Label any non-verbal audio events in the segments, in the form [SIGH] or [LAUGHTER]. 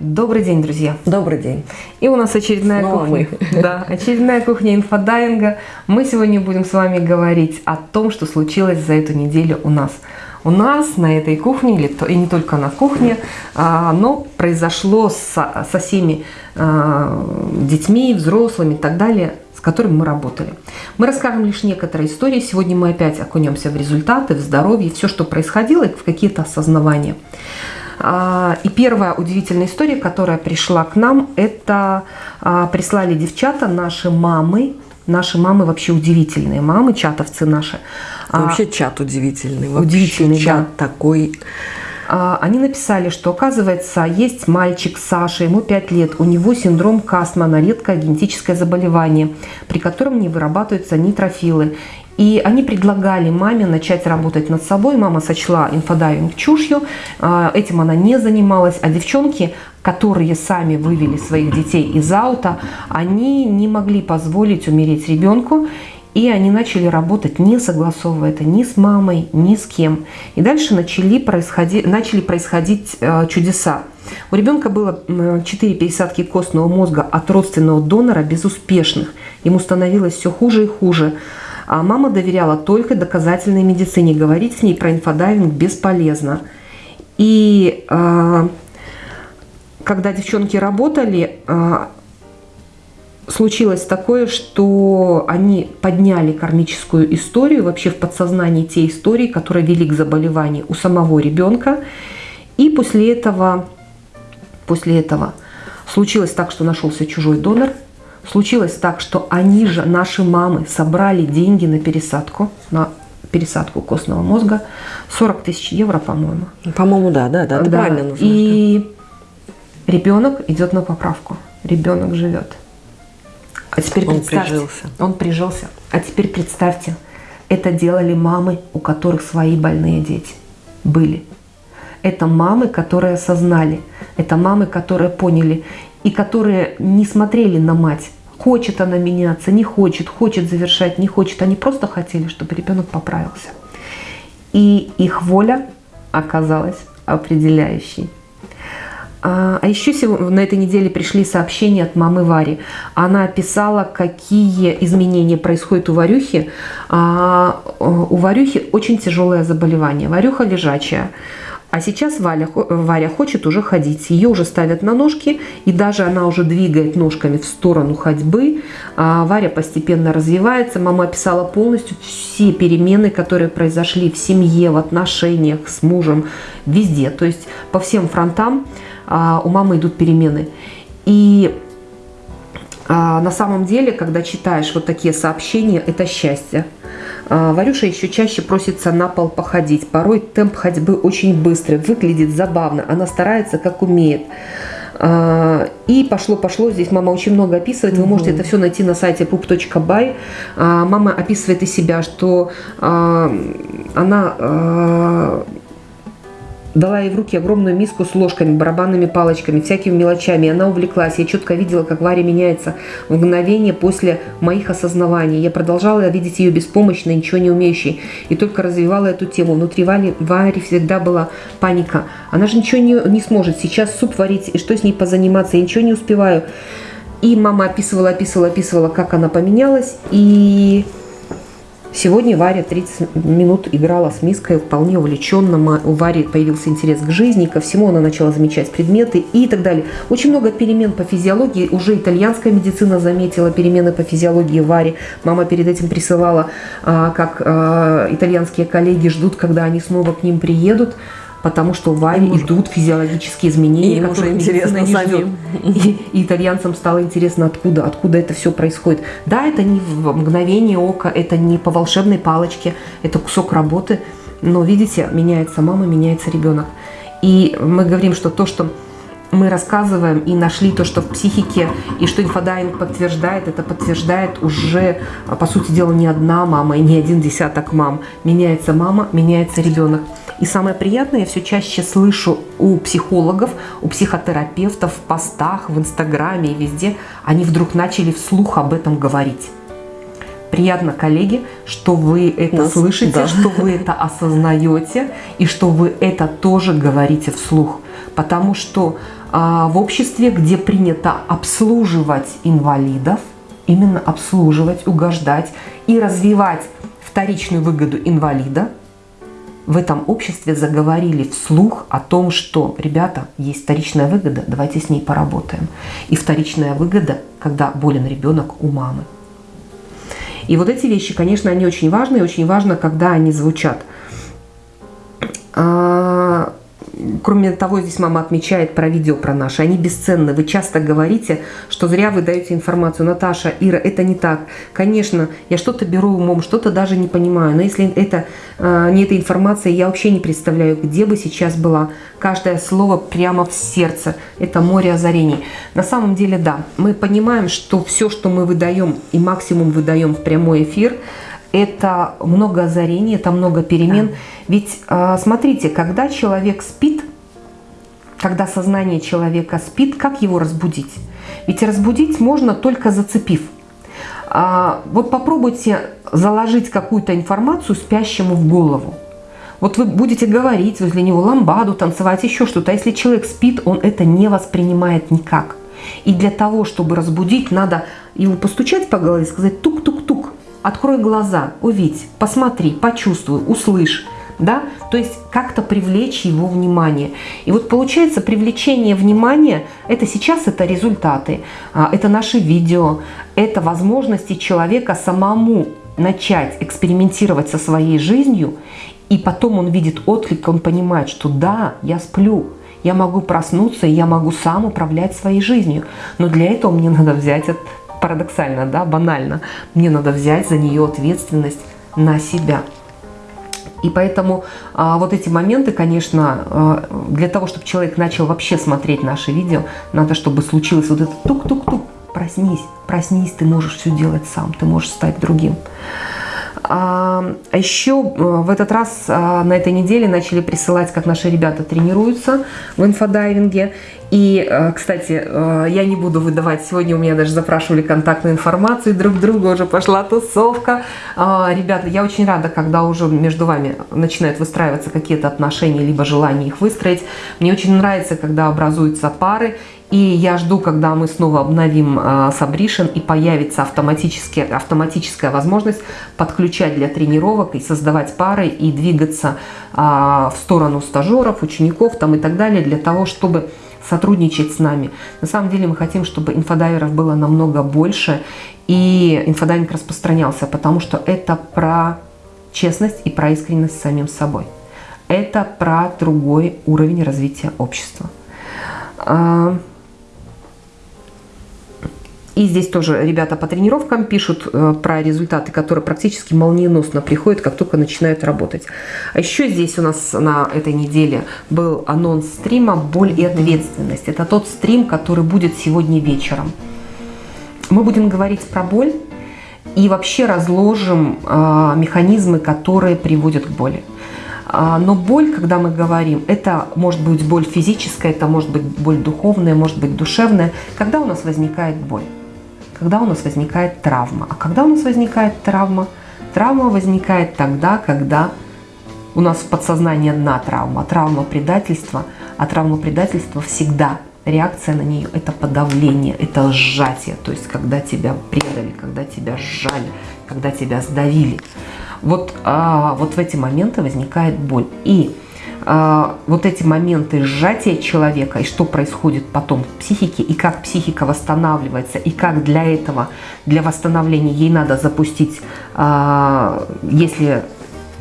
Добрый день, друзья. Добрый день. И у нас очередная Снова кухня. мы. [LAUGHS] Да, очередная кухня инфодайинга. Мы сегодня будем с вами говорить о том, что случилось за эту неделю у нас. У нас на этой кухне, или и не только на кухне, а, но произошло со, со всеми а, детьми, взрослыми и так далее, с которыми мы работали. Мы расскажем лишь некоторые истории. Сегодня мы опять окунемся в результаты, в здоровье, все, что происходило, и в какие-то осознавания. А, И первая удивительная история, которая пришла к нам, это а, прислали девчата, наши мамы. Наши мамы вообще удивительные мамы, чатовцы наши. А, Вообще чат удивительный. Вообще Удивительный, чат такой. а, Они написали, что оказывается есть мальчик Саша, ему 5 лет, у него синдром Костмана, редкое генетическое заболевание, при котором не вырабатываются нейтрофилы. И они предлагали маме начать работать над собой. Мама сочла инфодайвинг чушью, а, этим она не занималась. А девчонки, которые сами вывели своих детей из аута, они не могли позволить умереть ребенку. И они начали работать, не согласовывая это ни с мамой, ни с кем. И дальше начали происходить, начали происходить э, чудеса. У ребенка было 4 пересадки костного мозга от родственного донора безуспешных. Ему становилось все хуже и хуже. А мама доверяла только доказательной медицине. Говорить с ней про инфодайвинг бесполезно. И э, когда девчонки работали, э, случилось такое, что они подняли кармическую историю, вообще в подсознании те истории, которые вели к заболеванию у самого ребенка. И после этого, после этого случилось так, что нашелся чужой донор. Случилось так, что они же, наши мамы, собрали деньги на пересадку, на пересадку костного мозга. 40 тысяч евро, по-моему. По-моему, да, да, да, это Да, правильно нужно. И ребенок идет на поправку. Ребенок живет. А теперь Он представьте, прижился. Он прижился. А теперь представьте, это делали мамы, у которых свои больные дети были. Это мамы, которые осознали. Это мамы, которые поняли. И которые не смотрели на мать. Хочет она меняться, не хочет, хочет завершать, не хочет. Они просто хотели, чтобы ребенок поправился. И их воля оказалась определяющей. А а еще на этой неделе пришли сообщения от мамы Вари. Она описала, какие изменения происходят у Варюхи. А, У Варюхи очень тяжелое заболевание. Варюха лежачая. А сейчас Валя, Варя хочет уже ходить. Ее уже ставят на ножки, и даже она уже двигает ножками в сторону ходьбы. А Варя постепенно развивается. Мама описала полностью все перемены, которые произошли в семье, в отношениях с мужем, везде. То есть по всем фронтам а, у мамы идут перемены. И а, на самом деле, когда читаешь вот такие сообщения, это счастье. А, Варюша еще чаще просится на пол походить. Порой темп ходьбы очень быстрый, выглядит забавно. Она старается, как умеет. А, И пошло-пошло, здесь мама очень много описывает, вы можете это все найти на сайте pup.by. А, Мама описывает и себя, что она дала ей в руки огромную миску с ложками, барабанными палочками, всякими мелочами. Она увлеклась. Я четко видела, как Варя меняется в мгновение после моих осознаваний. Я продолжала видеть ее беспомощной, ничего не умеющей. И только развивала эту тему. Внутри Вари, Вари всегда была паника. Она же ничего не, не сможет. Сейчас суп варить, и что с ней позаниматься? Я ничего не успеваю. И мама описывала, описывала, описывала, как она поменялась. И Сегодня Варя 30 минут играла с миской вполне увлеченно. У Вари появился интерес к жизни, ко всему она начала замечать предметы и так далее. Очень много перемен по физиологии. Уже итальянская медицина заметила перемены по физиологии Вари. Мама перед этим присылала, а, как а, итальянские коллеги ждут, когда они снова к ним приедут. Потому что Им уже- идут физиологические изменения, И которых интересно самим. И, и итальянцам стало интересно, откуда, откуда это все происходит. Да, это не в мгновение ока, это не по волшебной палочке, это кусок работы. Но видите, меняется мама, меняется ребенок. И мы говорим, что то, что мы рассказываем и нашли то, что в психике, и что инфодайвинг подтверждает, это подтверждает уже, а, по сути дела, не одна мама и не один десяток мам. Меняется мама, меняется ребенок. И самое приятное, я все чаще слышу у психологов, у психотерапевтов в постах, в Инстаграме и везде, они вдруг начали вслух об этом говорить. Приятно, коллеги, что вы это Нас- слышите, да. что вы это осознаете и что вы это тоже говорите вслух. Потому что в обществе, где принято обслуживать инвалидов, именно обслуживать, угождать и развивать вторичную выгоду инвалида, в этом обществе заговорили вслух о том, что, ребята, есть вторичная выгода, давайте с ней поработаем. И вторичная выгода, когда болен ребенок у мамы. И вот эти вещи, конечно, они очень важны, и очень важно, когда они звучат. А, Кроме того, здесь мама отмечает про видео про наши. Они бесценны. Вы часто говорите, что зря вы даете информацию. Наташа, Ира, это не так. Конечно, я что-то беру умом, что-то даже не понимаю. Но если это э, не эта информация, я вообще не представляю, где бы сейчас была. Каждое слово прямо в сердце. Это море озарений. На самом деле, да, мы понимаем, что все, что мы выдаем и максимум выдаем в прямой эфир – это много озарений, это много перемен. Да. Ведь а, смотрите, когда человек спит, когда сознание человека спит, как его разбудить? Ведь разбудить можно только зацепив. А, вот попробуйте заложить какую-то информацию спящему в голову. Вот вы будете говорить возле него ламбаду, танцевать, еще что-то. А если человек спит, он это не воспринимает никак. И для того, чтобы разбудить, надо его постучать по голове и сказать тук-тук-тук. Открой глаза, увидь, посмотри, почувствуй, услышь. Да? То есть как-то привлечь его внимание. И вот получается привлечение внимания, это сейчас это результаты, а, это наши видео, это возможности человека самому начать экспериментировать со своей жизнью, и потом он видит отклик, он понимает, что да, я сплю, я могу проснуться, я могу сам управлять своей жизнью. Но для этого мне надо взять парадоксально, да, банально, мне надо взять за нее ответственность на себя. И поэтому а, вот эти моменты, конечно, а, для того, чтобы человек начал вообще смотреть наши видео, надо, чтобы случилось вот это тук-тук-тук, проснись, проснись, ты можешь все делать сам, ты можешь стать другим. А, а еще э, в этот раз а, на этой неделе начали присылать, как наши ребята тренируются в инфодайвинге. И, э, кстати, э, я не буду выдавать, сегодня у меня даже запрашивали контактную информацию, друг друга уже пошла тусовка. А, ребята, я очень рада, когда уже между вами начинают выстраиваться какие-то отношения, либо желание их выстроить. Мне очень нравится, когда образуются пары, и я жду, когда мы снова обновим э, и появится автоматически, автоматическая возможность подключать для тренировок и создавать пары и двигаться э, в сторону стажеров, учеников там и так далее, для того, чтобы сотрудничать с нами. На самом деле мы хотим, чтобы инфодайверов было намного больше и инфодайвинг распространялся, потому что это про честность и про искренность с самим собой. Это про другой уровень развития общества. И здесь тоже ребята по тренировкам пишут э, про результаты, которые практически молниеносно приходят, как только начинают работать. А еще здесь у нас на этой неделе был анонс стрима «Боль и ответственность». Это тот стрим, который будет сегодня вечером. Мы будем говорить про боль и вообще разложим э, механизмы, которые приводят к боли. А, но боль, когда мы говорим, это может быть боль физическая, это может быть боль духовная, может быть душевная. Когда у нас возникает боль? Когда у нас возникает травма. А когда у нас возникает травма? Травма возникает тогда, когда у нас в подсознании одна травма, травма предательства, а травма предательства всегда реакция на нее – это подавление, это сжатие, то есть когда тебя предали, когда тебя сжали, когда тебя сдавили. Вот, а, вот в эти моменты возникает боль. И вот эти моменты сжатия человека и что происходит потом в психике, и как психика восстанавливается, и как для этого, для восстановления ей надо запустить, а, если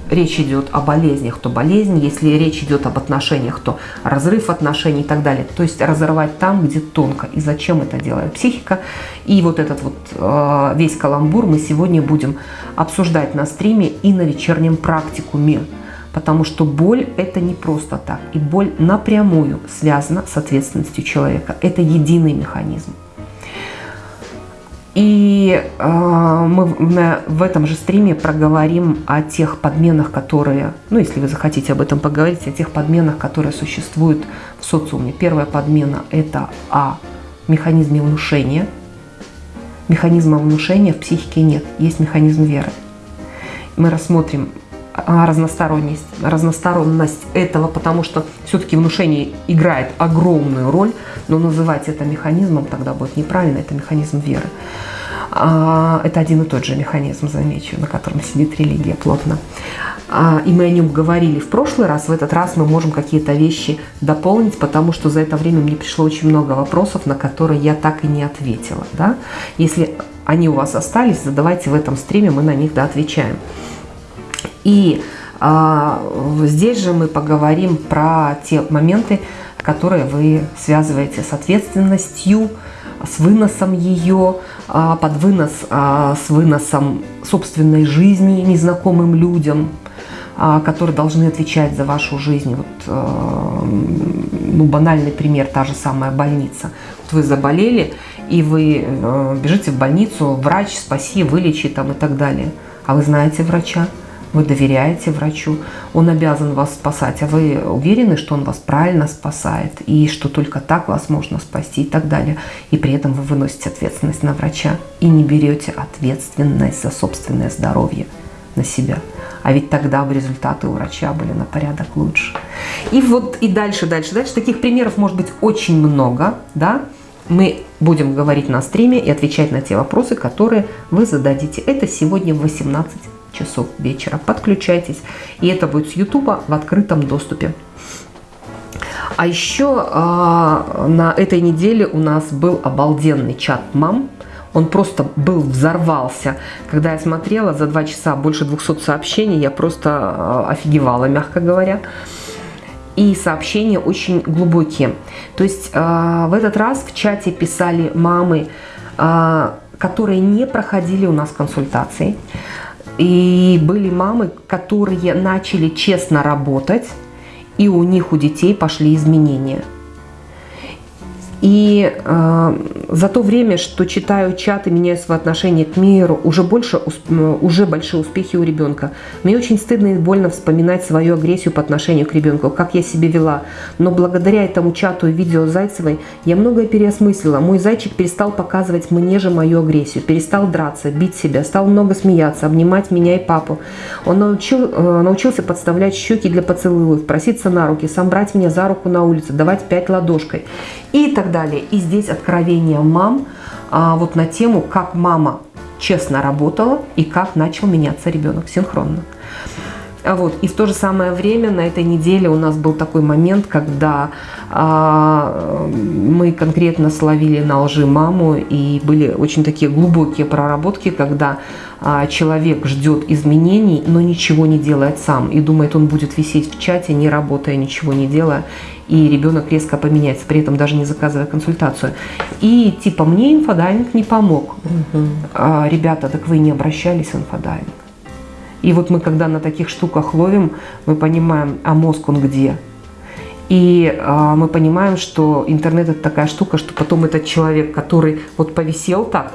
речь идет о болезнях, то болезнь, если речь идет об отношениях, то разрыв отношений и так далее. То есть разорвать там, где тонко. И зачем это делает психика. И вот этот вот а, весь каламбур мы сегодня будем обсуждать на стриме и на вечернем практикуме. Потому что боль – это не просто так. И боль напрямую связана с ответственностью человека. Это единый механизм. И э, мы в этом же стриме проговорим о тех подменах, которые, ну если вы захотите об этом поговорить, о тех подменах, которые существуют в социуме. Первая подмена – это о механизме внушения. Механизма внушения в психике нет, есть механизм веры. Мы рассмотрим разносторонность, разносторонность этого, потому что все-таки внушение играет огромную роль, но называть это механизмом тогда будет неправильно, это механизм веры. А, это один и тот же механизм, замечу, на котором сидит религия плотно. А, и мы о нем говорили в прошлый раз, в этот раз мы можем какие-то вещи дополнить, потому что за это время мне пришло очень много вопросов, на которые я так и не ответила. Да? Если они у вас остались, задавайте в этом стриме, мы на них да, отвечаем. И а, здесь же мы поговорим про те моменты, которые вы связываете с ответственностью, с выносом ее, а, под вынос, а, с выносом собственной жизни незнакомым людям, а, которые должны отвечать за вашу жизнь. Вот, ну, банальный пример, та же самая больница. Вот вы заболели, и вы бежите в больницу, врач, спаси, вылечи там и так далее. А вы знаете врача? Вы доверяете врачу, он обязан вас спасать, а вы уверены, что он вас правильно спасает и что только так вас можно спасти и так далее. И при этом вы выносите ответственность на врача и не берете ответственность за собственное здоровье на себя. А ведь тогда бы результаты у врача были на порядок лучше. И вот и дальше, дальше, дальше. Таких примеров может быть очень много, да. Мы будем говорить на стриме и отвечать на те вопросы, которые вы зададите. Это сегодня в 18 часов вечера. Подключайтесь. И это будет с YouTube в открытом доступе. А еще э, на этой неделе у нас был обалденный чат мам. Он просто был, взорвался. Когда я смотрела за два часа больше 200 сообщений, я просто э, офигевала, мягко говоря. И сообщения очень глубокие. То есть э, в этот раз в чате писали мамы, э, которые не проходили у нас консультации. И были мамы, которые начали честно работать, и у них у детей пошли изменения – и э, за то время, что читаю чаты, меняю свое отношение к миру, уже, больше, уже большие успехи у ребенка. Мне очень стыдно и больно вспоминать свою агрессию по отношению к ребенку, как я себя вела. Но благодаря этому чату и видео Зайцевой я многое переосмыслила. Мой зайчик перестал показывать мне же мою агрессию, перестал драться, бить себя, стал много смеяться, обнимать меня и папу. Он научил, э, научился подставлять щеки для поцелуев, проситься на руки, сам брать меня за руку на улице, давать пять ладошкой и так далее. И здесь откровение мам а, вот на тему, как мама честно работала и как начал меняться ребенок синхронно. А вот. И в то же самое время на этой неделе у нас был такой момент, когда а, мы конкретно словили на лжи маму, и были очень такие глубокие проработки, когда а, человек ждет изменений, но ничего не делает сам, и думает, он будет висеть в чате, не работая, ничего не делая, и ребенок резко поменяется, при этом даже не заказывая консультацию. И типа, мне инфодайвинг не помог. Угу. А, ребята, так вы не обращались в инфодайвинг. И вот мы, когда на таких штуках ловим, мы понимаем, а мозг он где? И э, мы понимаем, что интернет это такая штука, что потом этот человек, который вот повисел так,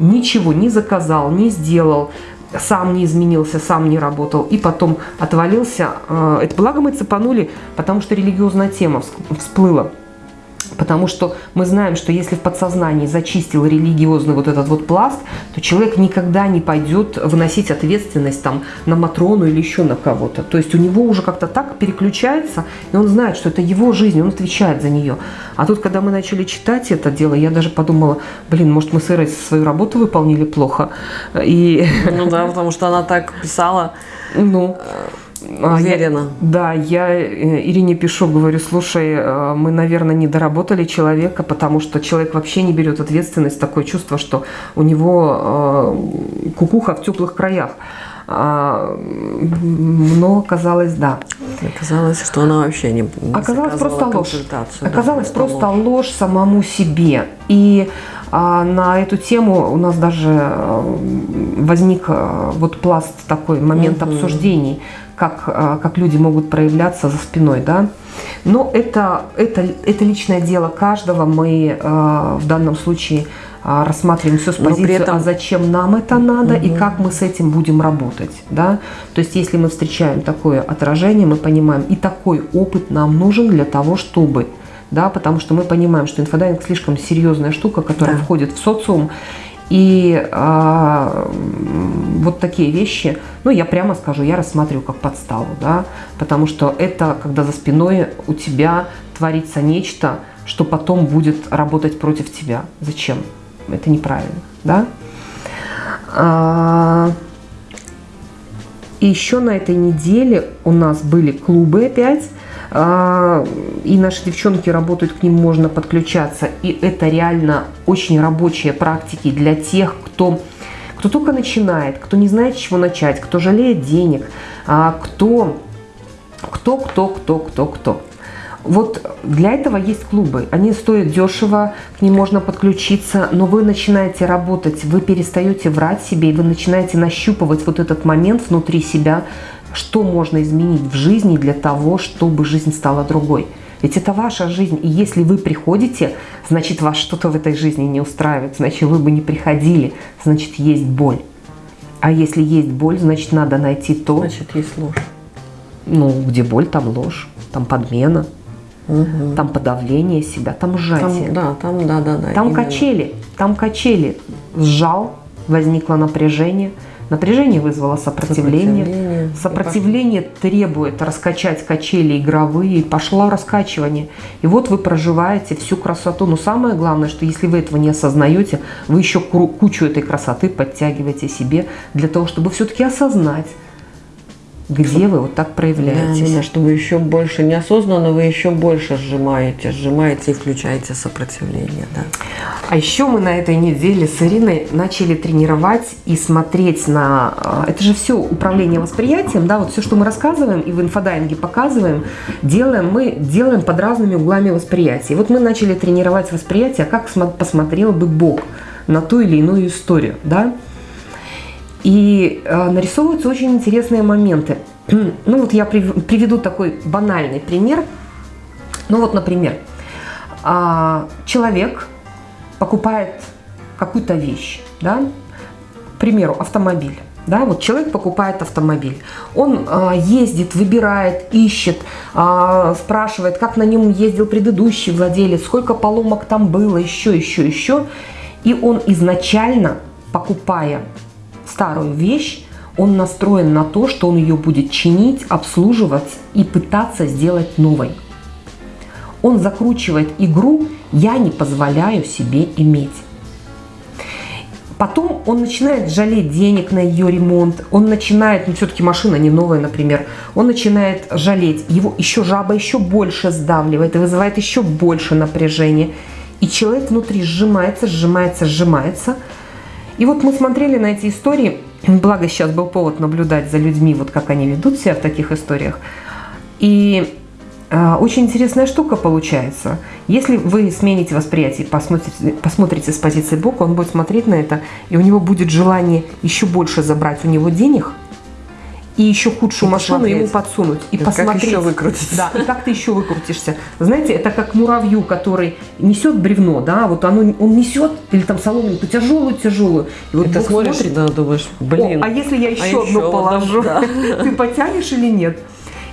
ничего не заказал, не сделал, сам не изменился, сам не работал, и потом отвалился. Э, это благо мы цепанули, потому что религиозная тема всплыла. Потому что мы знаем, что если в подсознании зачистил религиозный вот этот вот пласт, то человек никогда не пойдет выносить ответственность там на Матрону или еще на кого-то. То есть у него уже как-то так переключается, и он знает, что это его жизнь, он отвечает за нее. А тут, когда мы начали читать это дело, я даже подумала, блин, может мы с Ирой свою работу выполнили плохо. И... Ну да, потому что она так писала. Ну, Уверена. Я, да, я э, Ирине пишу, говорю, слушай, э, мы, наверное, не доработали человека, потому что человек вообще не берет ответственность, такое чувство, что у него э, кукуха в теплых краях. А, но оказалось, да. Оказалось, что она вообще не, не Оказалось просто ложь. Оказалось да, просто ложь. ложь самому себе. И а, на эту тему у нас даже возник вот пласт такой момент угу. обсуждений как, а, как люди могут проявляться за спиной, да. Но это, это, это личное дело каждого. Мы э, в данном случае э, рассматриваем все с позиции, этом... а зачем нам это надо угу. и как мы с этим будем работать. Да? То есть если мы встречаем такое отражение, мы понимаем, и такой опыт нам нужен для того, чтобы да, потому что мы понимаем, что инфодайвинг слишком серьезная штука, которая да. входит в социум, И а, вот такие вещи, ну, я прямо скажу, я рассматриваю как подставу, да, потому что это, когда за спиной у тебя творится нечто, что потом будет работать против тебя. Зачем? Это неправильно, да. А, и еще на этой неделе у нас были клубы опять, и наши девчонки работают, к ним можно подключаться. И это реально очень рабочие практики для тех, кто, кто только начинает, кто не знает, с чего начать, кто жалеет денег, а, кто, кто, кто, кто, кто, кто. Вот для этого есть клубы. Они стоят дешево, к ним можно подключиться, но вы начинаете работать, вы перестаете врать себе, и вы начинаете нащупывать вот этот момент внутри себя, что можно изменить в жизни для того, чтобы жизнь стала другой. Ведь это ваша жизнь, и если вы приходите, значит вас что-то в этой жизни не устраивает, значит вы бы не приходили, значит есть боль. А если есть боль, значит надо найти то... Значит есть ложь. Ну, где боль, там ложь, там подмена, угу. там подавление себя, там сжатие. Там, да, там, да, да, да. Там именно. качели, там качели. Сжал, возникло напряжение – Напряжение вызвало сопротивление. Сопротивление, сопротивление требует раскачать качели игровые, пошло раскачивание. И вот вы проживаете всю красоту. Но самое главное, что если вы этого не осознаете, вы еще кучу этой красоты подтягиваете себе для того, чтобы все-таки осознать, где вы вот так проявляетесь. Да, да, чтобы еще больше, неосознанно вы еще больше сжимаете, сжимаете и включаете сопротивление. Да. А еще мы на этой неделе с Ириной начали тренировать и смотреть на... А, это же все управление восприятием, да, вот все, что мы рассказываем и в инфодайинге показываем, делаем мы делаем под разными углами восприятия. И вот мы начали тренировать восприятие, как посмотрел бы Бог на ту или иную историю, да, и э, нарисовываются очень интересные моменты. [CLEARS THROAT] Ну вот я приведу такой банальный пример. Ну вот, например, э, человек покупает какую-то вещь, да, к примеру, автомобиль. Да, вот человек покупает автомобиль, он э, ездит, выбирает, ищет, э, спрашивает, как на нем ездил предыдущий владелец, сколько поломок там было, еще, еще, еще. И он изначально, покупая старую вещь, он настроен на то, что он ее будет чинить, обслуживать и пытаться сделать новой. Он закручивает игру «я не позволяю себе иметь». Потом он начинает жалеть денег на ее ремонт, он начинает, ну все-таки машина не новая, например, он начинает жалеть, его еще жаба еще больше сдавливает и вызывает еще больше напряжения. И человек внутри сжимается, сжимается, сжимается – и вот мы смотрели на эти истории, благо сейчас был повод наблюдать за людьми, вот как они ведут себя в таких историях. И э, очень интересная штука получается. Если вы смените восприятие, посмотрите, посмотрите с позиции Бога, он будет смотреть на это, и у него будет желание еще больше забрать у него денег, и еще худшую и машину посмотреть. ему подсунуть. И это посмотреть. Как еще выкрутиться. Да, и как ты еще выкрутишься. Знаете, это как муравью, который несет бревно, да, вот оно, он несет, или там соломинку тяжелую-тяжелую. И вот ты смотришь, смотрит, да, думаешь, блин. О, а если я еще а одну еще положу, да. [LAUGHS] ты потянешь или нет?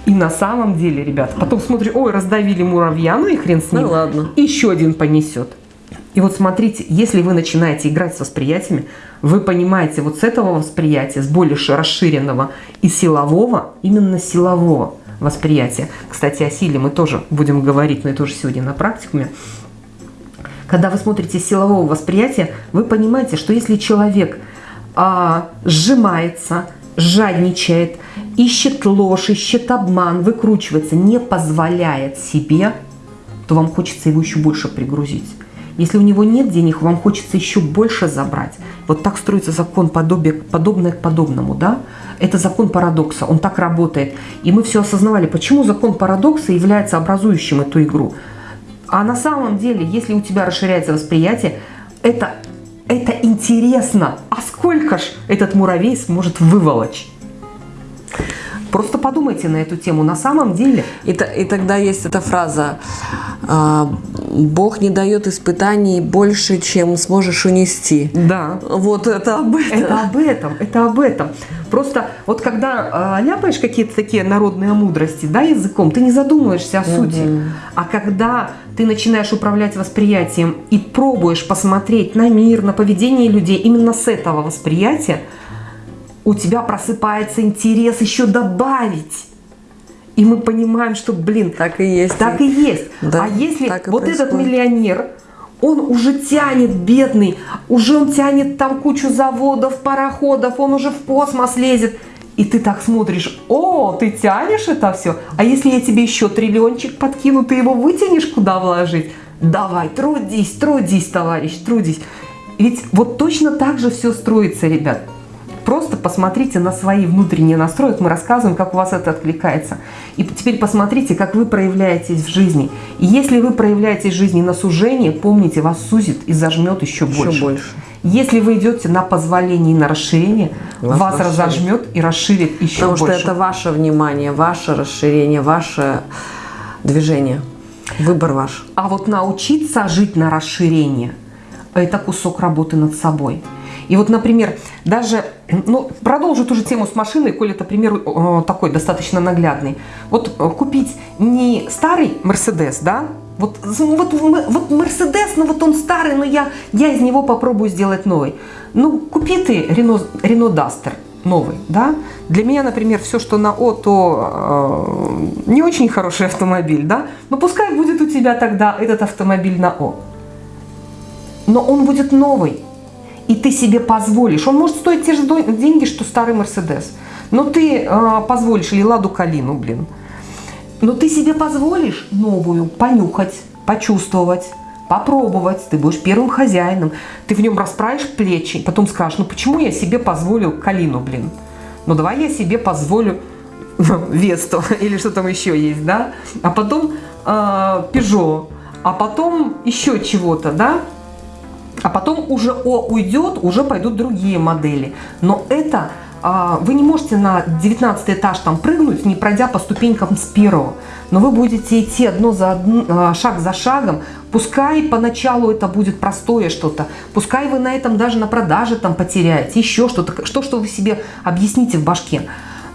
И на самом деле, ребят, потом смотришь, ой, раздавили муравья, ну и хрен с ним. Ну ладно. Еще один понесет. И вот смотрите, если вы начинаете играть с восприятиями, вы понимаете вот с этого восприятия, с более расширенного и силового, именно силового восприятия. Кстати, о силе мы тоже будем говорить, но это уже сегодня на практикуме. Когда вы смотрите силового восприятия, вы понимаете, что если человек а, сжимается, жадничает, ищет ложь, ищет обман, выкручивается, не позволяет себе, то вам хочется его еще больше пригрузить. Если у него нет денег, вам хочется еще больше забрать. Вот так строится закон подобие, подобное к подобному, да? Это закон парадокса, он так работает. И мы все осознавали, почему закон парадокса является образующим эту игру. А на самом деле, если у тебя расширяется восприятие, это, это интересно. А сколько ж этот муравей сможет выволочь? Просто подумайте на эту тему. На самом деле... И, и тогда есть эта фраза а, «Бог не дает испытаний больше, чем сможешь унести». Да. Вот это об этом. Это об этом, это об этом. Просто вот когда э, ляпаешь какие-то такие народные мудрости, да, языком, ты не задумываешься о сути. Мгм. А когда ты начинаешь управлять восприятием и пробуешь посмотреть на мир, на поведение людей именно с этого восприятия, у тебя просыпается интерес еще добавить. И мы понимаем, что, блин, Так и есть. так и есть. Да, а если и вот этот происходит. миллионер, он уже тянет, бедный, уже он тянет там кучу заводов, пароходов, он уже в космос лезет. И ты так смотришь, о, ты тянешь это все. А если я тебе еще триллиончик подкину, ты его вытянешь куда вложить? Давай, трудись, трудись, товарищ, трудись. Ведь вот точно так же все строится, ребят. Просто посмотрите на свои внутренние настрои, мы рассказываем, как у вас это откликается. И теперь посмотрите, как вы проявляетесь в жизни. И если вы проявляетесь в жизни на сужение, помните, вас сузит и зажмет еще Еще больше. больше. Если вы идете на позволение и на расширение, Вас вас, расширит. разожмет и расширит еще Потому больше. что это ваше внимание, ваше расширение, ваше движение. Выбор ваш. А вот научиться жить на расширение – это кусок работы над собой. И вот, например, даже, ну, продолжу ту же тему с машиной, коль это пример э, такой достаточно наглядный. Вот э, купить не старый Мерседес, да, вот, ну, вот, вот Мерседес, ну вот он старый, но я, я из него попробую сделать новый. Ну, купи ты Рено, Рено Дастер новый, да. Для меня, например, все, что на О, то э, не очень хороший автомобиль, да. Но пускай будет у тебя тогда этот автомобиль на О. Но он будет новый. И ты себе позволишь. Он может стоить те же деньги, что старый Мерседес. Но ты э, позволишь, или Ладу Калину, блин. Но ты себе позволишь новую понюхать, почувствовать, попробовать. Ты будешь первым хозяином. Ты в нем расправишь плечи, потом скажешь, ну почему я себе позволил Калину, блин? Ну давай я себе позволю [LAUGHS] Весту [LAUGHS] или что там еще есть, да? А потом э, а потом еще чего-то, да? А потом уже О уйдет, уже пойдут другие модели. Но это а, вы не можете на 19 этаж там прыгнуть, не пройдя по ступенькам с первого. Но вы будете идти одно за одно, а, шаг за шагом. Пускай поначалу это будет простое что-то. Пускай вы на этом даже на продаже там потеряете, еще что-то. Что, что вы себе объясните в башке.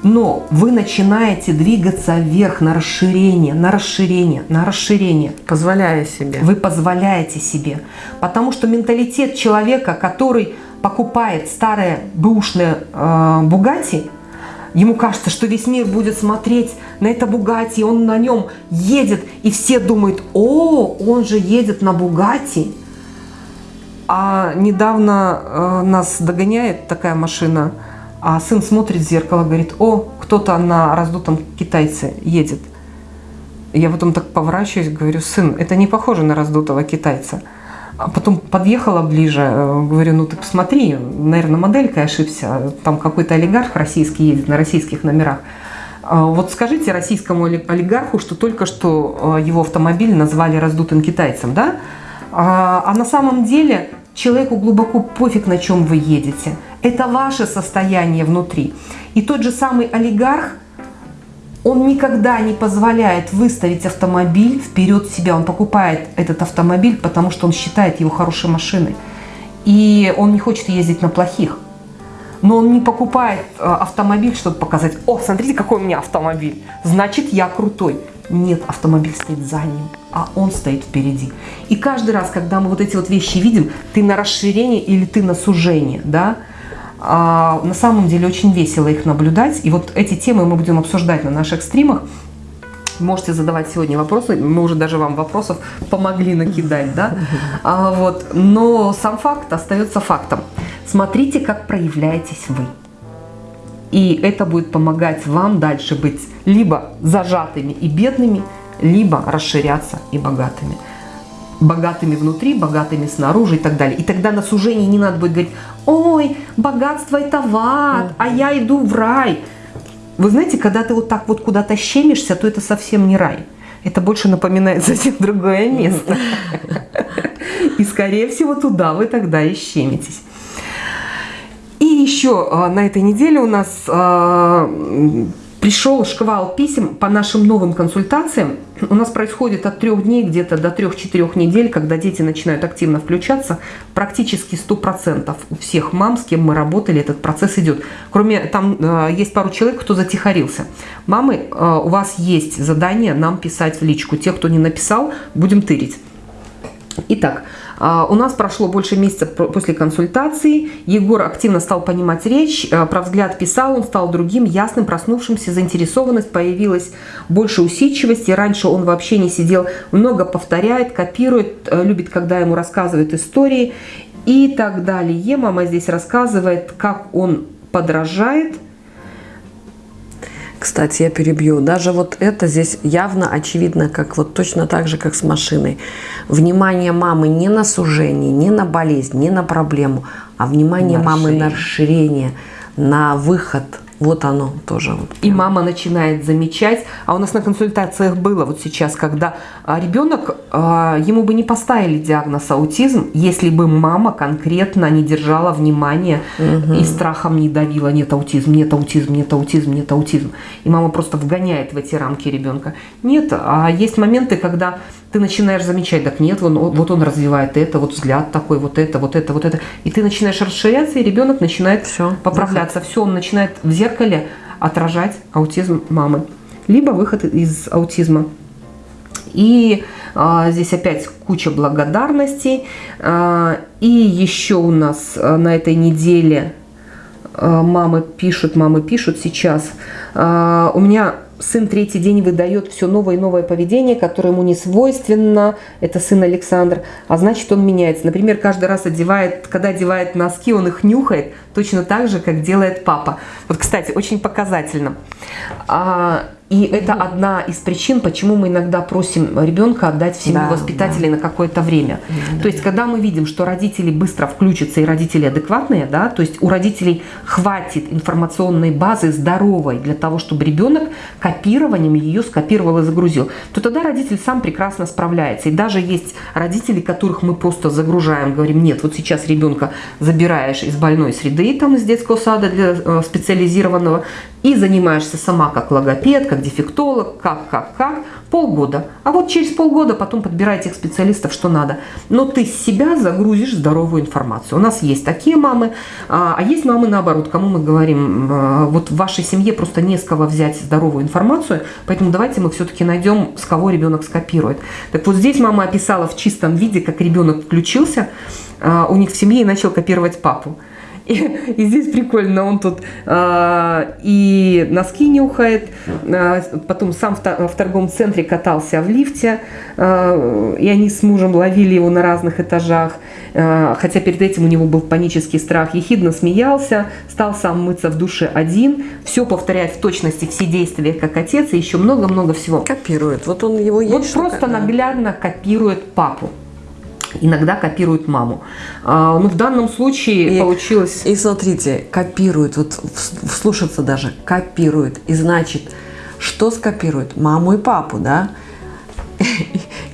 Но вы начинаете двигаться вверх на расширение, на расширение, на расширение Позволяя себе. вы позволяете себе. Потому что менталитет человека, который покупает старые бэушные э, Бугати, ему кажется, что весь мир будет смотреть на это Бугати, он на нем едет, и все думают, о, он же едет на Бугати. А недавно э, нас догоняет такая машина, а сын смотрит в зеркало, говорит, о, кто-то на раздутом китайце едет. Я потом так поворачиваюсь, говорю, сын, это не похоже на раздутого китайца. А потом подъехала ближе, э, говорю, ну ты посмотри, наверное, моделька ошибся, там какой-то олигарх российский едет на российских номерах. А Вот скажите российскому оли- олигарху, что только что э, его автомобиль назвали раздутым китайцем, да? А а на самом деле человеку глубоко пофиг, на чем вы едете. Это ваше состояние внутри. И тот же самый олигарх, он никогда не позволяет выставить автомобиль вперед себя. Он покупает этот автомобиль, потому что он считает его хорошей машиной. И он не хочет ездить на плохих. Но он не покупает э, автомобиль, чтобы показать, о, смотрите, какой у меня автомобиль, значит, я крутой. Нет, автомобиль стоит за ним, а он стоит впереди. И каждый раз, когда мы вот эти вот вещи видим, ты на расширение или ты на сужение, да, а, на самом деле очень весело их наблюдать. И вот эти темы мы будем обсуждать на наших стримах. Можете задавать сегодня вопросы. Мы уже даже вам вопросов помогли накидать, да? А, вот. Но сам факт остается фактом. Смотрите, как проявляетесь вы. И это будет помогать вам дальше быть либо зажатыми и бедными, либо расширяться и богатыми. Богатыми внутри, богатыми снаружи и так далее. И тогда на сужении не надо будет говорить, ой, богатство это в ад, а я иду в рай. Вы знаете, когда ты вот так вот куда-то щемишься, то это совсем не рай. Это больше напоминает [LAUGHS] совсем другое место. [LAUGHS] И, скорее всего, туда вы тогда и щемитесь. И еще а, на этой неделе у нас а, Пришел шквал писем по нашим новым консультациям. У нас происходит от трех дней где-то до трех-четырех недель, когда дети начинают активно включаться. Практически 100% у всех мам, с кем мы работали, этот процесс идет. Кроме, там э, есть пару человек, кто затихарился. Мамы, э, у вас есть задание нам писать в личку. Тех, кто не написал, будем тырить. Итак, у нас прошло больше месяца после консультации. Егор активно стал понимать речь, а, про взгляд писал, он стал другим, ясным, проснувшимся, заинтересованность, появилась больше усидчивости. Раньше он вообще не сидел, много повторяет, копирует, э, любит, когда ему рассказывают истории и так далее. Мама здесь рассказывает, как он подражает кстати, я перебью. Даже вот это здесь явно очевидно, как вот точно так же, как с машиной. Внимание мамы не на сужение, не на болезнь, не на проблему, а внимание на мамы на расширение, на выход – вот оно тоже. Вот и мама начинает замечать. А у нас на консультациях было вот сейчас, когда а, ребенок, а, ему бы не поставили диагноз аутизм, если бы мама конкретно не держала внимания угу. и страхом не давила. Нет аутизм, нет аутизм, нет аутизм, нет аутизм. И мама просто вгоняет в эти рамки ребенка. Нет, а есть моменты, когда ты начинаешь замечать, так нет, вон, вот он развивает это, вот взгляд такой, вот это, вот это, вот это. И ты начинаешь расширяться, и ребенок начинает Все, поправляться. Все, он начинает в зеркале отражать аутизм мамы. Либо выход из аутизма. И а, здесь опять куча благодарностей. А, и еще у нас а, на этой неделе а, мамы пишут, мамы пишут сейчас. А, у меня сын третий день выдает все новое и новое поведение, которое ему не свойственно, это сын Александр, а значит он меняется. Например, каждый раз одевает, когда одевает носки, он их нюхает, точно так же, как делает папа. Вот, кстати, очень показательно. А, и это одна из причин, почему мы иногда просим ребенка отдать в семью да, воспитателей да. на какое-то время. Да, то есть, да. когда мы видим, что родители быстро включатся и родители адекватные, да, то есть у родителей хватит информационной базы здоровой для того, чтобы ребенок копированием ее скопировал и загрузил, то тогда родитель сам прекрасно справляется. И даже есть родители, которых мы просто загружаем, говорим, нет, вот сейчас ребенка забираешь из больной среды, там из детского сада для э, специализированного, и занимаешься сама как логопед, как дефектолог, как, как, как, полгода. А вот через полгода потом подбирай тех специалистов, что надо. Но ты себя загрузишь здоровую информацию. У нас есть такие мамы, а, а есть мамы наоборот, кому мы говорим, а, вот в вашей семье просто не с кого взять здоровую информацию, поэтому давайте мы все-таки найдем, с кого ребенок скопирует. Так вот здесь мама описала в чистом виде, как ребенок включился а, у них в семье и начал копировать папу. И, и здесь прикольно, он тут э, и носки нюхает, э, потом сам в, в торговом центре катался в лифте, э, и они с мужем ловили его на разных этажах, э, хотя перед этим у него был панический страх, ехидно смеялся, стал сам мыться в душе один, все повторяет в точности все действия как отец, и еще много-много всего. Копирует, вот он его есть. Вот просто наглядно копирует папу иногда копируют маму. А, ну, в данном случае и, получилось... И смотрите, копируют, вот вслушаться даже, копируют. И значит, что скопируют? Маму и папу, да?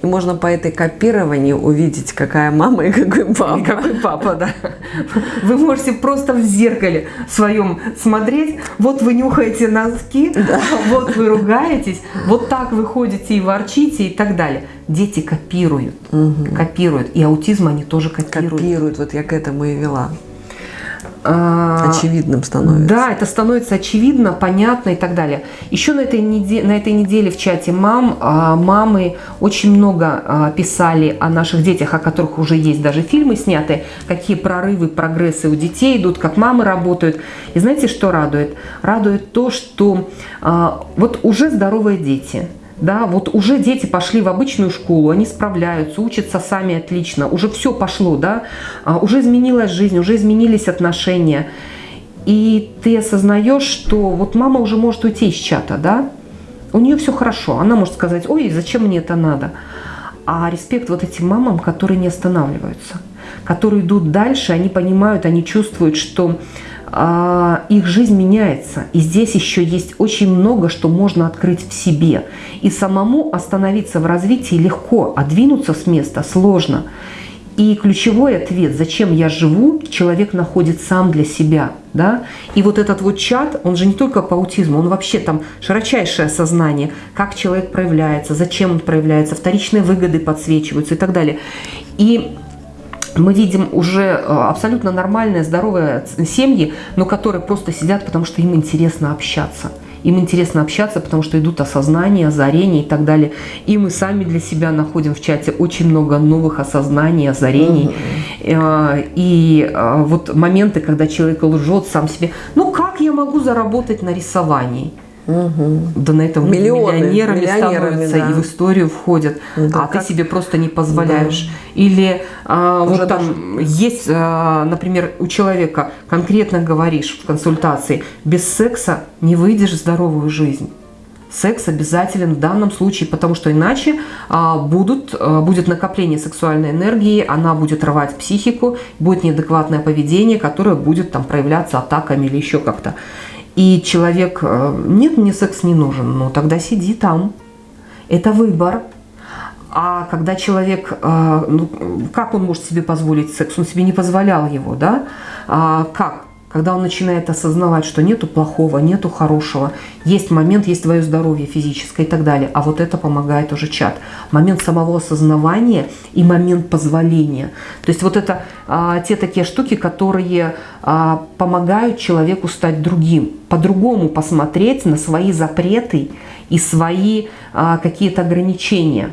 И можно по этой копированию увидеть, какая мама и какой папа. И какой папа, да. Вы можете просто в зеркале своем смотреть. Вот вы нюхаете носки, да. вот вы ругаетесь, вот так вы ходите и ворчите и так далее. Дети копируют, угу. копируют. И аутизм они тоже копируют. Копируют, вот я к этому и вела. А, очевидным становится. Да, это становится очевидно, понятно и так далее. Еще на этой неделе, на этой неделе в чате мам, а, мамы очень много а, писали о наших детях, о которых уже есть даже фильмы сняты, какие прорывы, прогрессы у детей идут, как мамы работают. И знаете, что радует? Радует то, что вот уже здоровые дети – да, вот уже дети пошли в обычную школу, они справляются, учатся сами отлично, уже все пошло, да, а, уже изменилась жизнь, уже изменились отношения. И ты осознаешь, что вот мама уже может уйти из чата, да, у нее все хорошо, она может сказать, ой, зачем мне это надо? А респект вот этим мамам, которые не останавливаются, которые идут дальше, они понимают, они чувствуют, что их жизнь меняется. И здесь еще есть очень много, что можно открыть в себе. И самому остановиться в развитии легко, а двинуться с места сложно. И ключевой ответ, зачем я живу, человек находит сам для себя. Да? И вот этот вот чат, он же не только по аутизму, он вообще там широчайшее сознание, как человек проявляется, зачем он проявляется, вторичные выгоды подсвечиваются и так далее. И мы видим уже э, абсолютно нормальные, здоровые семьи, но которые просто сидят, потому что им интересно общаться. Им интересно общаться, потому что идут осознания, озарения и так далее. И мы сами для себя находим в чате очень много новых осознаний, озарений. Угу. И э, вот моменты, когда человек лжет сам себе. Ну как я могу заработать на рисовании? Угу. Да на этом Миллионы, миллионерами, миллионерами становятся да. и в историю входят, да, а как... ты себе просто не позволяешь. Да. Или а, вот там даже... есть, а, например, у человека конкретно говоришь в консультации, без секса не выйдешь в здоровую жизнь. Секс обязателен в данном случае, потому что иначе а, будут, а, будет накопление сексуальной энергии, она будет рвать психику, будет неадекватное поведение, которое будет там проявляться атаками или еще как-то и человек, э, нет, мне секс не нужен, ну тогда сиди там. Это выбор. А когда человек, э, ну, как он может себе позволить секс? Он себе не позволял его, да? А как? Когда он начинает осознавать, что нету плохого, нету хорошего, есть момент, есть твое здоровье физическое и так далее. А вот это помогает уже чат. Момент самого осознавания и момент позволения. То есть вот это а, те такие штуки, которые а, помогают человеку стать другим, по-другому посмотреть на свои запреты и свои а, какие-то ограничения.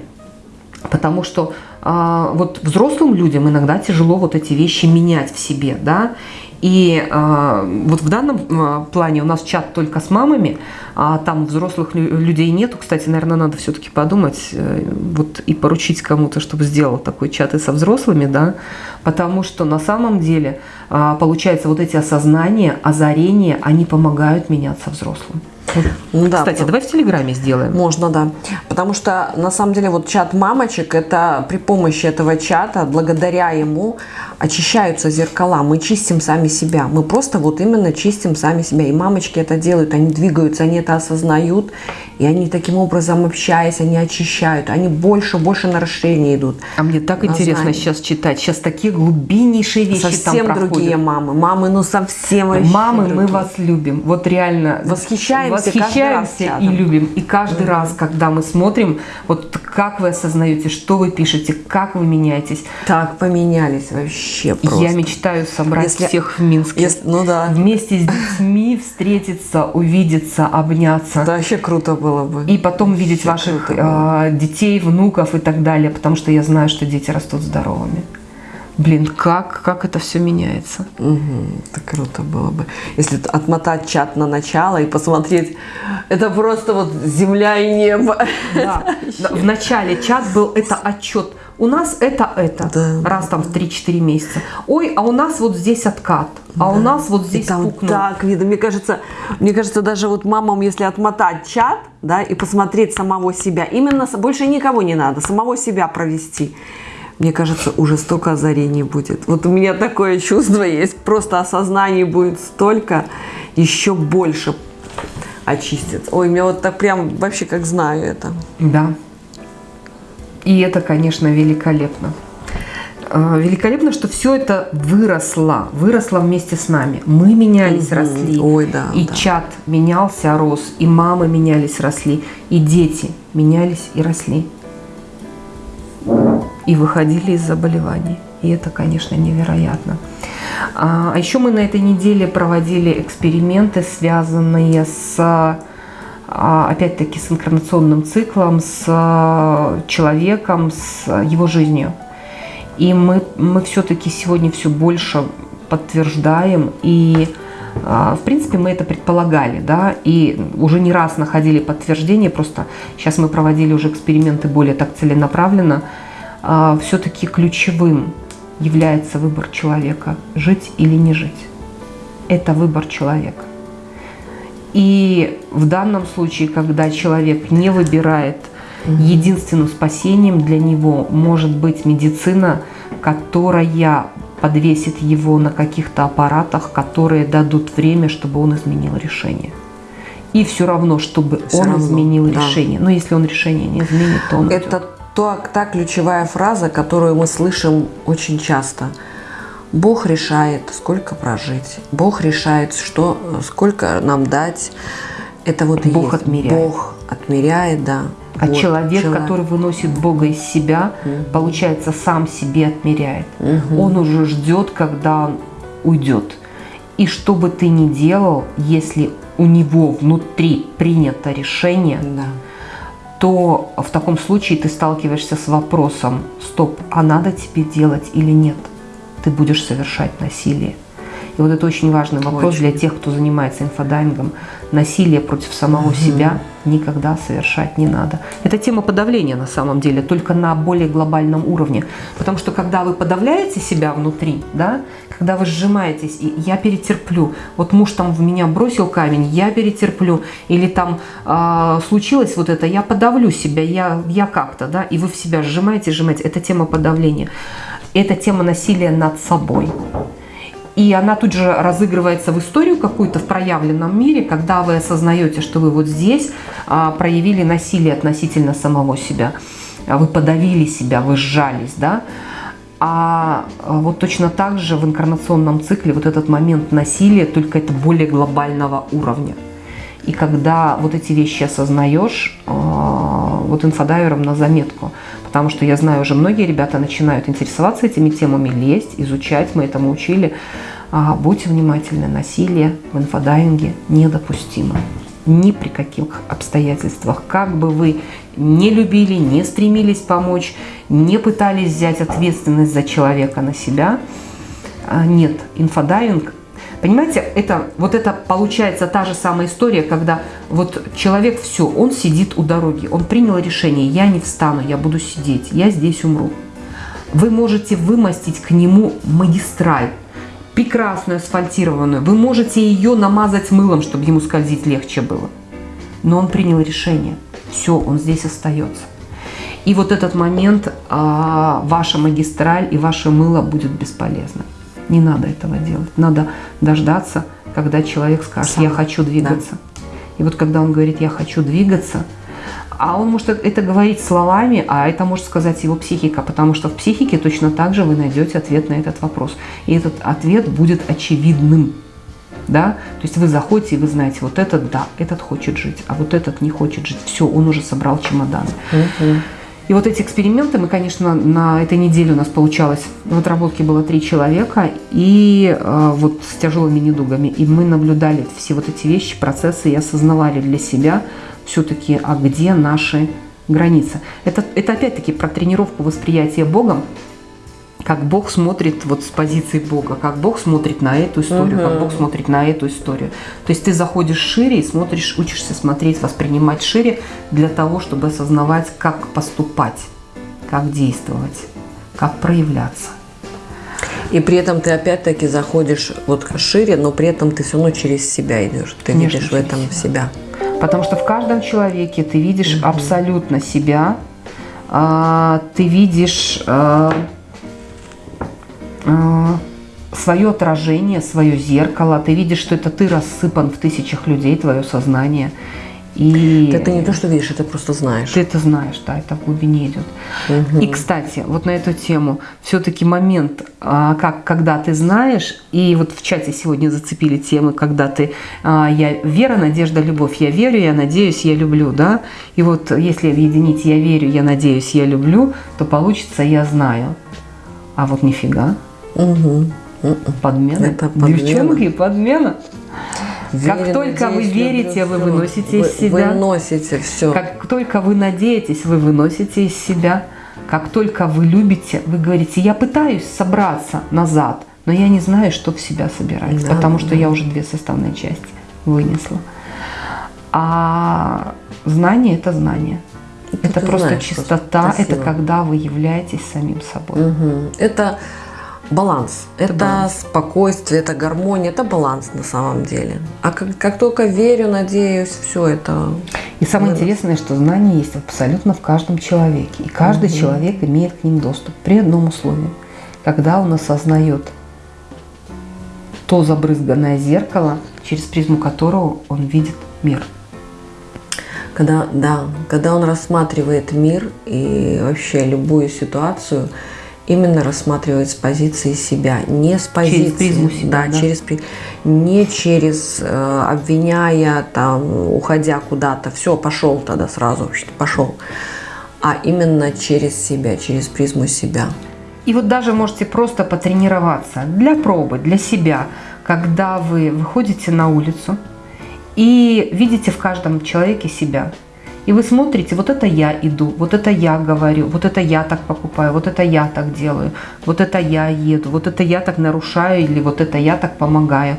Потому что а, вот взрослым людям иногда тяжело вот эти вещи менять в себе, да, и э, вот в данном э, плане у нас чат только с мамами, а там взрослых людей нету. Кстати, наверное, надо все-таки подумать э, вот и поручить кому-то, чтобы сделал такой чат и со взрослыми, да, потому что на самом деле, э, получается, вот эти осознания, озарения, они помогают меняться взрослым. Ну, да, Кстати, давай в Телеграме сделаем. Можно, да. Потому что, на самом деле, вот чат мамочек, это при помощи этого чата, благодаря ему, очищаются зеркала. Мы чистим сами себя. Мы просто вот именно чистим сами себя. И мамочки это делают, они двигаются, они это осознают. И они таким образом, общаясь, они очищают. Они больше, больше на расширение идут. А мне так интересно знание. сейчас читать. Сейчас такие глубиннейшие вещи совсем там другие мамы. Мамы, ну совсем вообще Мамы, другие. мы вас любим. Вот реально. Восхищаемся, восхищаемся и любим. И каждый mm -hmm. раз, когда мы смотрим, вот как вы осознаете, что вы пишете, как вы меняетесь. Так поменялись вообще просто. Я мечтаю собрать если, всех в Минске. Если, ну да. Вместе с детьми встретиться, увидеться, обняться. Да, вообще круто было бы. И потом видеть ваших э, детей, внуков и так далее, потому что я знаю, что дети растут здоровыми. Блин, как, как это все меняется. Угу, это круто было бы. Если отмотать чат на начало и посмотреть, это просто вот земля и небо. Да. [LAUGHS] В начале чат был это отчет у нас это это, да. раз там в 3-4 месяца. Ой, а у нас вот здесь откат, а да. у нас вот здесь и там пукнул. так видно. Мне кажется, мне кажется, даже вот мамам, если отмотать чат, да, и посмотреть самого себя, именно больше никого не надо, самого себя провести. Мне кажется, уже столько озарений будет. Вот у меня такое чувство есть, просто осознаний будет столько, еще больше очистится. Ой, меня вот так прям вообще как знаю это. Да. И это, конечно, великолепно. А, великолепно, что все это выросло, выросло вместе с нами. Мы менялись, угу. росли. Ой, да, и да. чат менялся, рос, и мамы менялись, росли, и дети менялись и росли. И выходили из заболеваний. И это, конечно, невероятно. А, а еще мы на этой неделе проводили эксперименты, связанные с а, опять-таки с инкарнационным циклом, с а, человеком, с его жизнью. И мы, мы все-таки сегодня все больше подтверждаем и в принципе, мы это предполагали, да, и уже не раз находили подтверждение, просто сейчас мы проводили уже эксперименты более так целенаправленно. Все-таки ключевым является выбор человека, жить или не жить. Это выбор человека. И в данном случае, когда человек не выбирает, единственным спасением для него может быть медицина, которая подвесит его на каких-то аппаратах, которые дадут время, чтобы он изменил решение. И все равно, чтобы все он равно, изменил да. решение. Но если он решение не изменит, то он Это то, та ключевая фраза, которую мы слышим очень часто. Бог решает, сколько прожить. Бог решает, что, сколько нам дать. Это вот Бог есть. отмеряет. Бог отмеряет, да. А Вот, человек, чело- который выносит Бога из себя, получается, сам себе отмеряет. Он уже ждет, когда он уйдет. И что бы ты ни делал, если у него внутри принято решение, Да. То в таком случае ты сталкиваешься с вопросом, стоп, а надо тебе делать или нет? Ты будешь совершать насилие. И вот это очень важный вопрос Очень. для тех, кто занимается инфодайвингом. Насилие против самого себя никогда совершать не надо. Это тема подавления на самом деле, только на более глобальном уровне. Потому что когда вы подавляете себя внутри, да, когда вы сжимаетесь, и я перетерплю, вот муж там в меня бросил камень, я перетерплю, или там а, случилось вот это, я подавлю себя, я, я как-то, да, и вы в себя сжимаете, сжимаете. Это тема подавления. Это тема насилия над собой. И она тут же разыгрывается в историю какую-то в проявленном мире, когда вы осознаете, что вы вот здесь а, проявили насилие относительно самого себя. Вы подавили себя, вы сжались, да? А а, вот точно так же в инкарнационном цикле вот этот момент насилия, только это более глобального уровня. И когда вот эти вещи осознаешь, а, вот инфодайвером на заметку, потому что я знаю, уже многие ребята начинают интересоваться этими темами, лезть, изучать, мы этому учили. А, Будьте внимательны, насилие в инфодайвинге недопустимо. Ни при каких обстоятельствах. Как бы вы не любили, не стремились помочь, не пытались взять ответственность за человека на себя, а, нет, инфодайвинг Понимаете, это, вот это получается та же самая история, когда вот человек все, он сидит у дороги, он принял решение, я не встану, я буду сидеть, я здесь умру. Вы можете вымостить к нему магистраль, прекрасную асфальтированную, вы можете ее намазать мылом, чтобы ему скользить легче было. Но он принял решение, все, он здесь остается. И вот этот момент, а, ваша магистраль и ваше мыло будет бесполезно. Не надо этого делать. Надо дождаться, когда человек скажет, Сам, я хочу двигаться. И вот когда он говорит, я хочу двигаться, а он может это говорить словами, а это может сказать его психика, потому что в психике точно так же вы найдете ответ на этот вопрос. И этот ответ будет очевидным. Да? То есть вы заходите, и вы знаете, вот этот да, этот хочет жить, а вот этот не хочет жить. Все, он уже собрал чемодан. И вот эти эксперименты мы, конечно, на этой неделе у нас получалось, в отработке было три человека, и э, вот с тяжелыми недугами. И мы наблюдали все вот эти вещи, процессы, и осознавали для себя все-таки, а где наши границы. Это, это опять-таки про тренировку восприятия Богом, как Бог смотрит вот с позиции Бога, как Бог смотрит на эту историю, как Бог смотрит на эту историю. То есть ты заходишь шире и смотришь, учишься смотреть, воспринимать шире для того, чтобы осознавать, как поступать, как действовать, как проявляться. И при этом ты опять-таки заходишь вот шире, но при этом ты все равно через себя идешь. Ты Конечно, видишь в этом себя. Потому что в каждом человеке ты видишь абсолютно себя, а, ты видишь а, свое отражение, свое зеркало, ты видишь, что это ты рассыпан в тысячах людей, твое сознание. И это не то, что видишь, это просто знаешь. ты это знаешь, да, это в глубине идет. И, кстати, вот на эту тему, все-таки момент, а, как, когда ты знаешь, и вот в чате сегодня зацепили темы, когда ты, а, я вера, надежда, любовь, я верю, я надеюсь, я люблю, да, и вот если объединить я верю, я надеюсь, я люблю, то получится я знаю. А вот нифига, Мгм. подмена. Это подмена. Девчонки, подмена. Как Верю, только вы верите, люблю, вы выносите Вы- из себя. Выносите все. Как только вы надеетесь, вы выносите из себя. Как только вы любите, вы говорите, я пытаюсь собраться назад, но я не знаю, что в себя собирать, Да, потому что да. я уже две составные части вынесла. А знание – это знание. Это Это просто знаешь чистота, просто. это когда вы являетесь самим собой. Мгм. Это баланс. Это, баланс. спокойствие, это гармония, это баланс на самом деле. А как, как только верю, надеюсь, все это. И самое Вырос. интересное, что знание есть абсолютно в каждом человеке. И каждый человек имеет к ним доступ при одном условии. Когда он осознает то забрызганное зеркало, через призму которого он видит мир. Когда, да, когда он рассматривает мир и вообще любую ситуацию, именно рассматривает с позиции себя, не с позиции, через призму себя, да, да? через не через э, обвиняя там, уходя куда-то, все, пошел тогда сразу, пошел, а именно через себя, через призму себя. И вот даже можете просто потренироваться для пробы, для себя, когда вы выходите на улицу и видите в каждом человеке себя – и вы смотрите, вот это я иду, вот это я говорю, вот это я так покупаю, вот это я так делаю, вот это я еду, вот это я так нарушаю или вот это я так помогаю.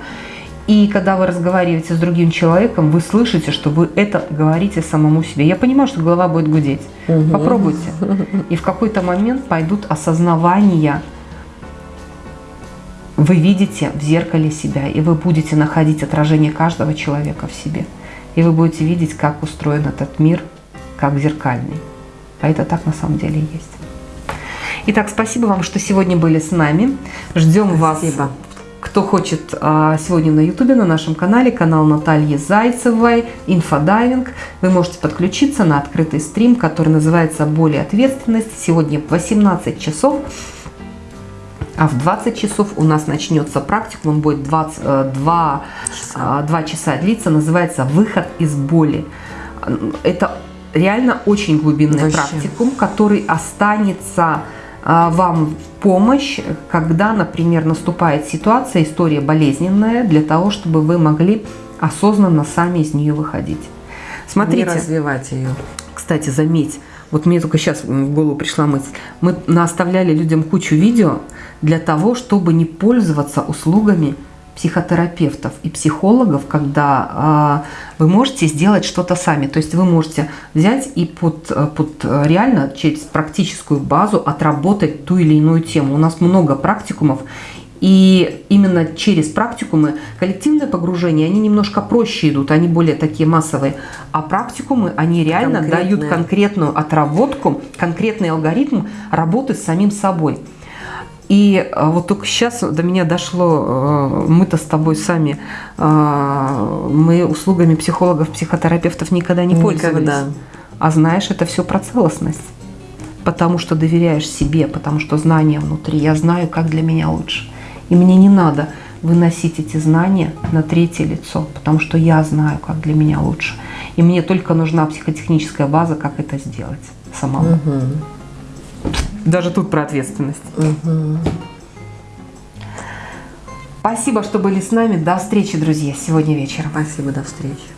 И когда вы разговариваете с другим человеком, вы слышите, что вы это говорите самому себе. Я понимаю, что голова будет гудеть. Угу. Попробуйте. И в какой-то момент пойдут осознавания. Вы видите в зеркале себя, и вы будете находить отражение каждого человека в себе и вы будете видеть, как устроен этот мир, как зеркальный. А это так на самом деле есть. Итак, спасибо вам, что сегодня были с нами. Ждем спасибо. вас. Кто хочет а, сегодня на ютубе, на нашем канале, канал Натальи Зайцевой, инфодайвинг, вы можете подключиться на открытый стрим, который называется «Более ответственность». Сегодня в 18 часов а в 20 часов у нас начнется практикум, он будет 20, 2, 2 часа длиться, называется «Выход из боли». Это реально очень глубинный Вообще. практикум, который останется а, вам в помощь, когда, например, наступает ситуация, история болезненная, для того, чтобы вы могли осознанно сами из нее выходить. Смотрите. Не развивать ее. Кстати, заметь, вот мне только сейчас в голову пришла мысль. Мы наставляли людям кучу видео для того, чтобы не пользоваться услугами психотерапевтов и психологов, когда э, вы можете сделать что-то сами. То есть вы можете взять и под, под реально через практическую базу отработать ту или иную тему. У нас много практикумов, и именно через практикумы коллективное погружение, они немножко проще идут, они более такие массовые. А практикумы, они реально дают конкретную отработку, конкретный алгоритм работы с самим собой. И э, вот только сейчас до меня дошло, э, мы-то с тобой сами, э, мы услугами психологов, психотерапевтов никогда не пользовались. Никогда. А знаешь, это все про целостность. Потому что доверяешь себе, потому что знания внутри. Я знаю, как для меня лучше. И мне не надо выносить эти знания на третье лицо, потому что я знаю, как для меня лучше. И мне только нужна психотехническая база, как это сделать самому. Угу. Даже тут про ответственность. Угу. Спасибо, что были с нами. До встречи, друзья, сегодня вечером. Спасибо, до встречи.